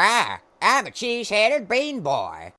Hi, I'm a cheese-headed bean boy.